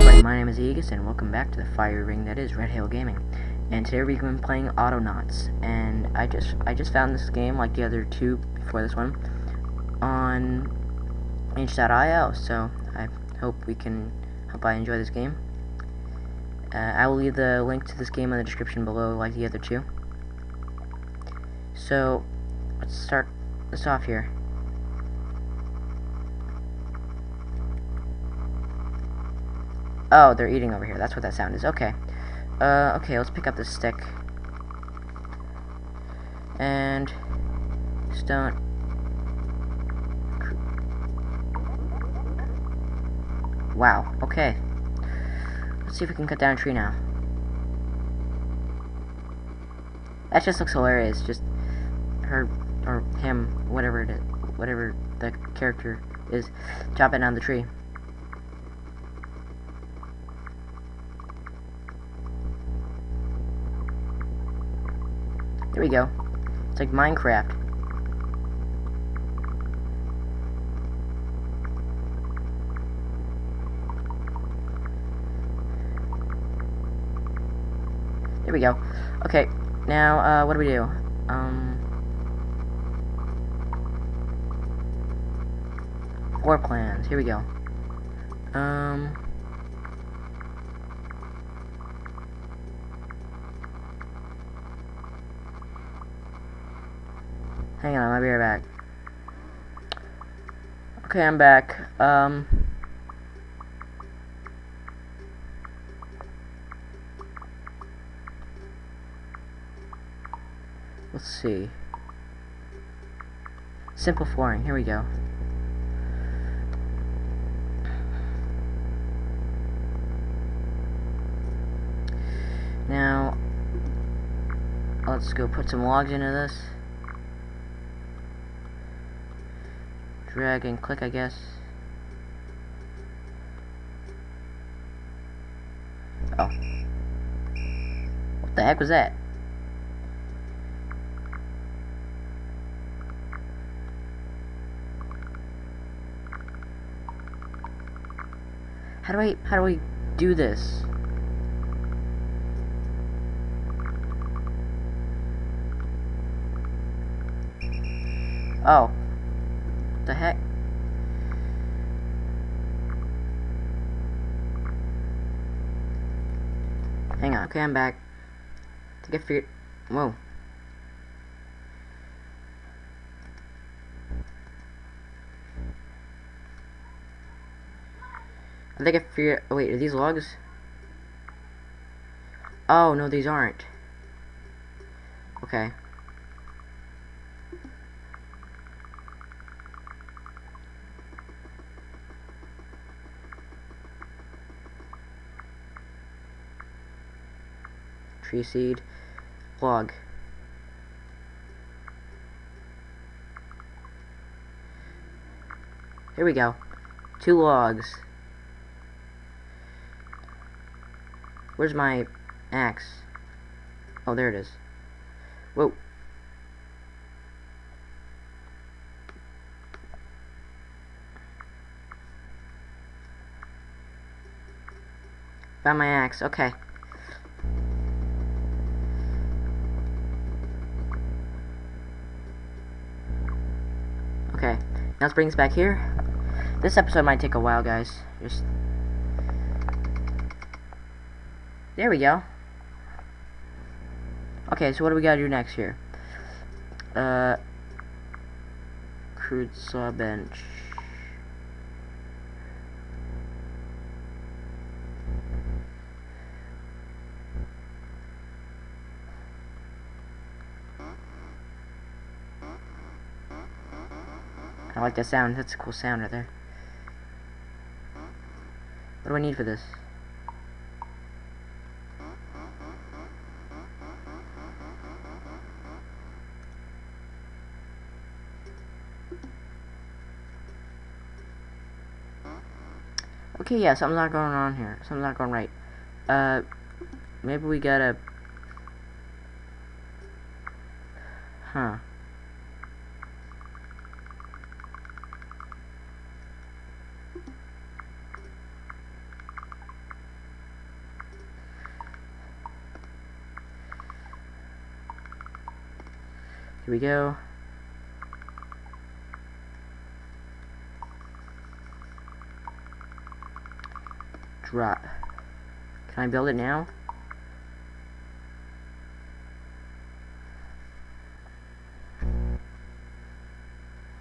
everybody, my name is Aegis, and welcome back to the fire ring that is Red Hail Gaming. And today we've been playing Autonauts, and I just I just found this game, like the other two before this one, on itch.io, so I hope we can, hope I enjoy this game. Uh, I will leave the link to this game in the description below, like the other two. So, let's start this off here. Oh, they're eating over here. That's what that sound is. Okay. Uh, okay, let's pick up this stick. And... Stone. Wow, okay. Let's see if we can cut down a tree now. That just looks hilarious. Just her, or him, whatever it is, whatever the character is, chopping down the tree. There we go. It's like Minecraft. There we go. Okay, now, uh, what do we do? Um... Floor plans. Here we go. Um... Hang on, I'll be right back. Okay, I'm back. Um... Let's see. Simple flooring, here we go. Now, let's go put some logs into this. Drag and click, I guess. Oh. What the heck was that? How do I, how do I do this? Oh the heck? Hang on. Okay, I'm back. To get figured. Whoa. I think I figured. Oh, wait, are these logs? Oh, no, these aren't. Okay. Tree seed, log. Here we go. Two logs. Where's my axe? Oh, there it is. Whoa. Found my axe. Okay. Now let's bring us back here. This episode might take a while, guys. Just there we go. Okay, so what do we gotta do next here? Uh, crude saw bench. I like that sound. That's a cool sound right there. What do I need for this? Okay, yeah, something's not going on here. Something's not going right. Uh, maybe we gotta... Huh. Here we go. Drop. Can I build it now?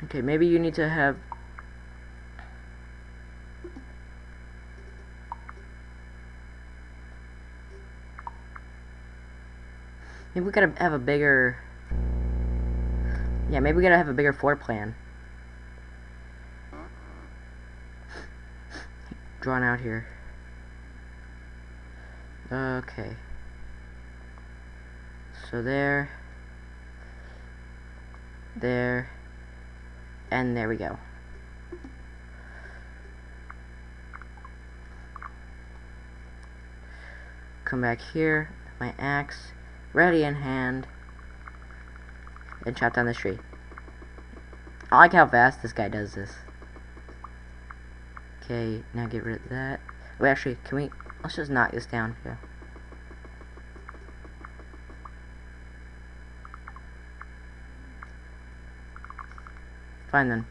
Okay, maybe you need to have Maybe we gotta have a bigger... Yeah, maybe we gotta have a bigger floor plan. Drawn out here. Okay. So there. There. And there we go. Come back here, my axe ready in hand, and chop down this tree. I like how fast this guy does this. Okay, now get rid of that. Wait, actually, can we, let's just knock this down here. Fine then.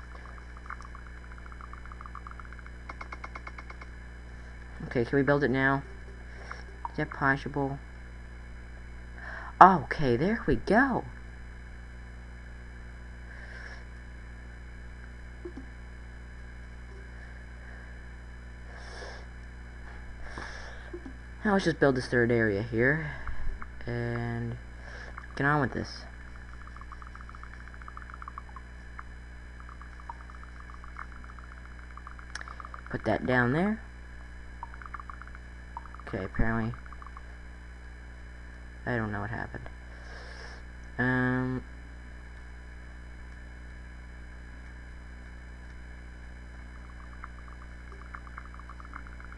Okay, can we build it now? Is that possible? Oh, okay, there we go. Now let's just build this third area here. And get on with this. Put that down there. Okay, apparently I don't know what happened. Um...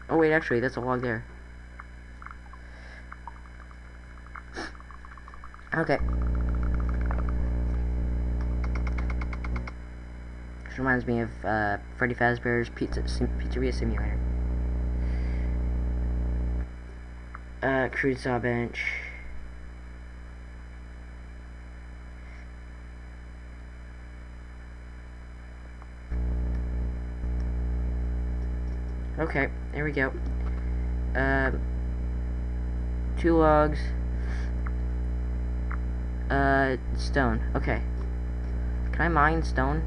Oh wait, actually, that's a log there. Okay. This reminds me of uh, Freddy Fazbear's Pizza Sim Pizzeria Simulator. Uh, crude saw bench. Okay, there we go. Uh, two logs. Uh, stone. Okay. Can I mine stone?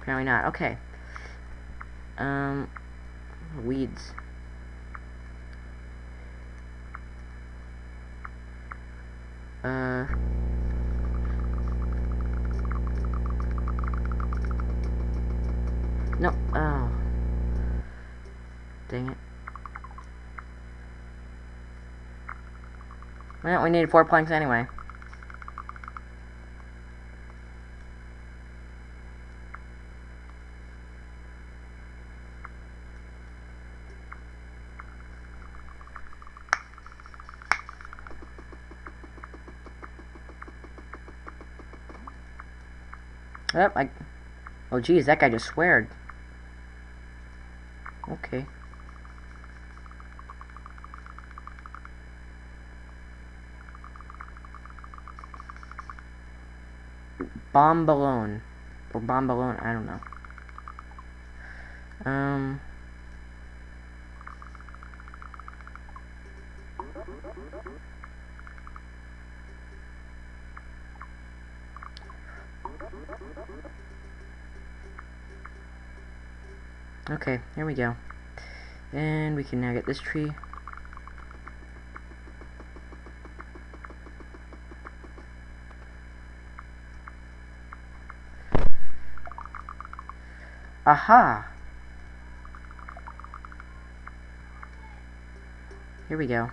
Apparently not. Okay. Um, weeds. Uh... No. Oh. Dang it. Well, we needed four planks anyway. Yep, I... Oh, geez, that guy just sweared. Okay. Bomb balloon. Or bomb balloon, I don't know. Um... Okay, here we go. And we can now get this tree. Aha! Here we go.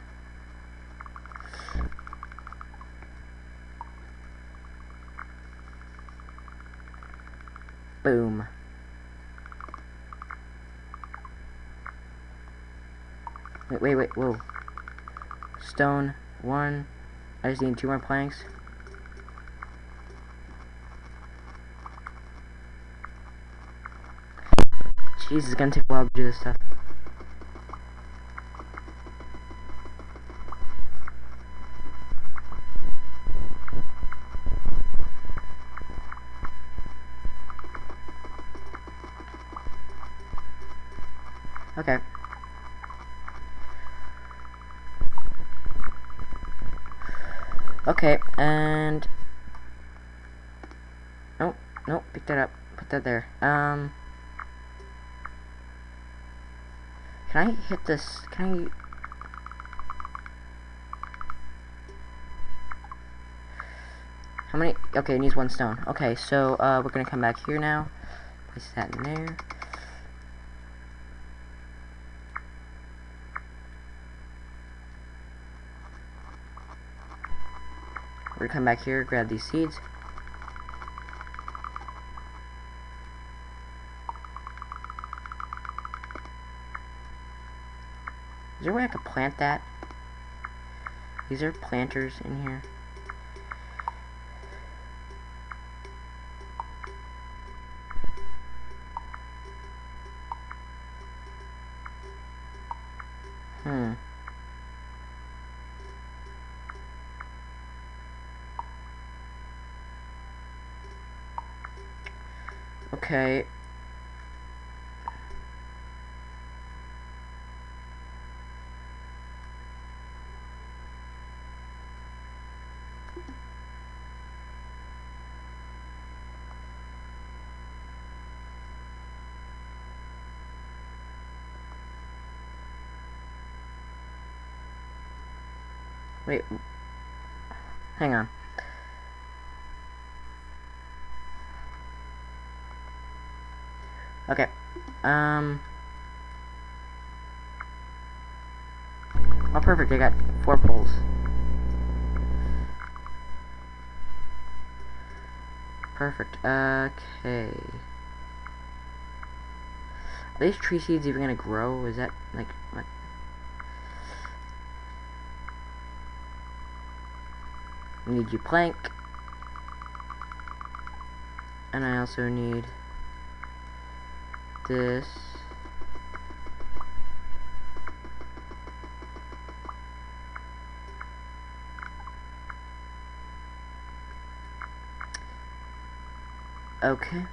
Boom. Wait, wait, wait, whoa. Stone, one. I just need two more planks. Jeez, it's gonna take a while to do this stuff. Okay. Okay, and... Nope, nope, pick that up. Put that there. Um... Can I hit this? Can I... How many? Okay, it needs one stone. Okay, so, uh, we're gonna come back here now. Place that in there. We're gonna come back here, grab these seeds. There a way I could plant that? These are planters in here? Hmm. Okay. Wait. Hang on. Okay. Um. Oh, perfect. I got four poles. Perfect. Okay. Are these tree seeds even gonna grow? Is that, like, what? need your plank. And I also need this. Okay.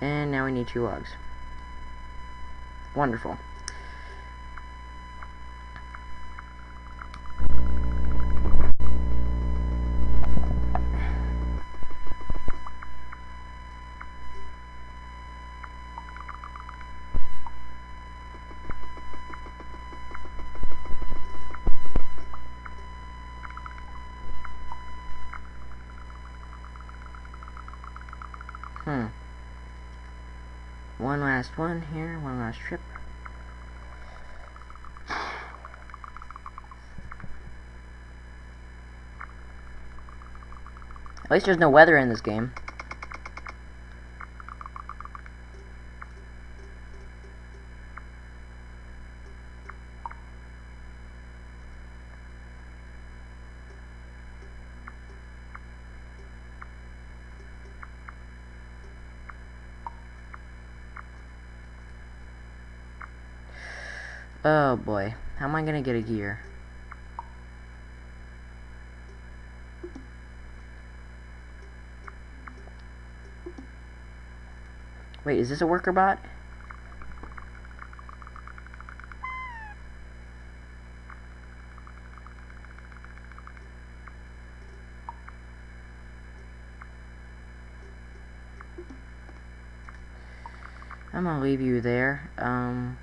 And now we need two logs. Wonderful. Last one here, one last trip. At least there's no weather in this game. Oh boy, how am I gonna get a gear? Wait, is this a worker bot? I'm gonna leave you there. Um...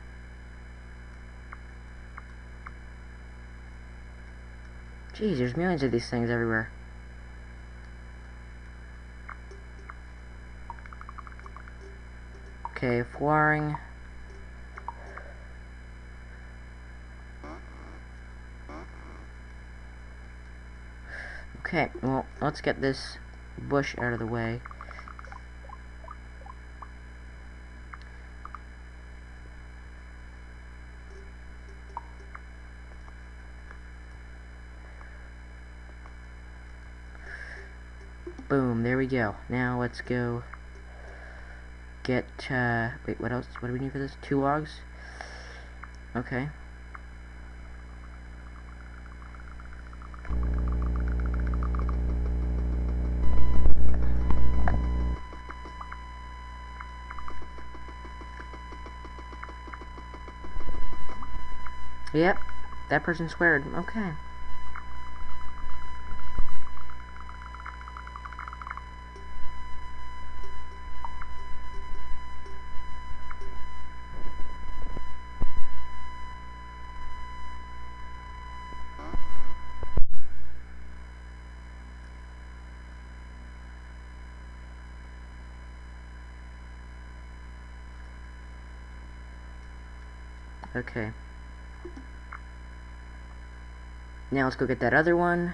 Jeez, there's millions of these things everywhere. Okay, flooring. Okay, well, let's get this bush out of the way. Boom, there we go. Now let's go get, uh, wait, what else? What do we need for this? Two logs? Okay. Yep, that person squared. Okay. Okay. Now let's go get that other one.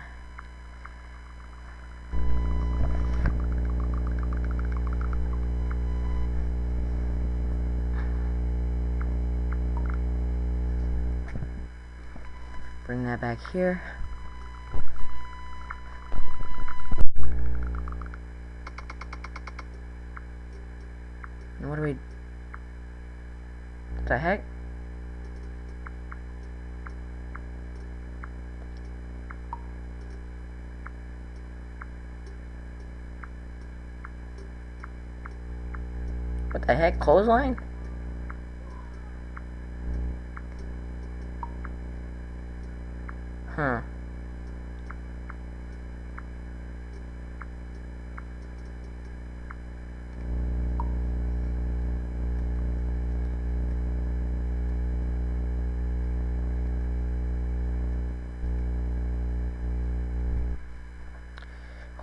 Bring that back here. And what do we... The heck? The heck? Clothesline? Huh.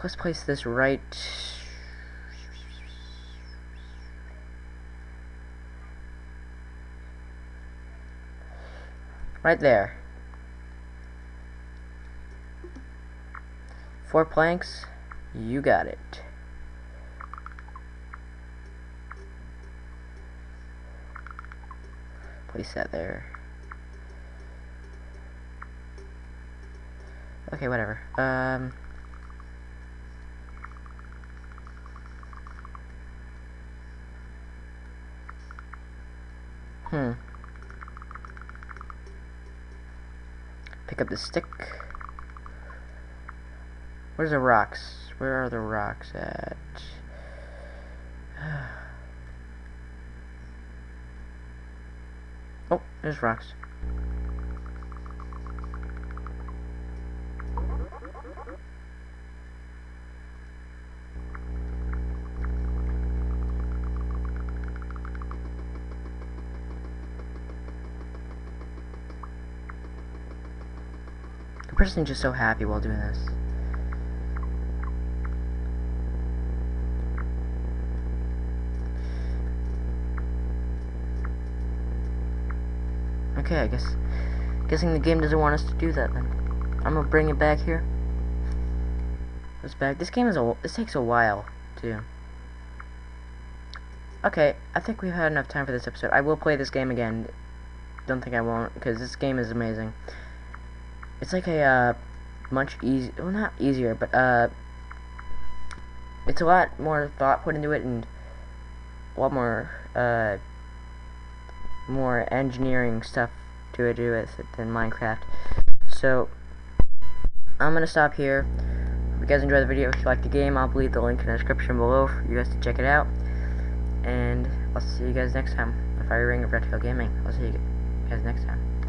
Let's place this right Right there. Four planks. You got it. Place that there. Okay, whatever. Um... Hmm. Pick up the stick. Where's the rocks? Where are the rocks at? oh, there's rocks. Person's just so happy while doing this. Okay, I guess guessing the game doesn't want us to do that then. I'm gonna bring it back here. This back. This game is a this takes a while too. Okay, I think we've had enough time for this episode. I will play this game again. Don't think I won't because this game is amazing. It's like a uh, much easy, well not easier, but uh, it's a lot more thought put into it and a lot more uh, more engineering stuff to do with it than Minecraft. So I'm gonna stop here. If you guys enjoyed the video, if you like the game, I'll leave the link in the description below for you guys to check it out. And I'll see you guys next time. The Fire Ring of Red Gaming. I'll see you guys next time.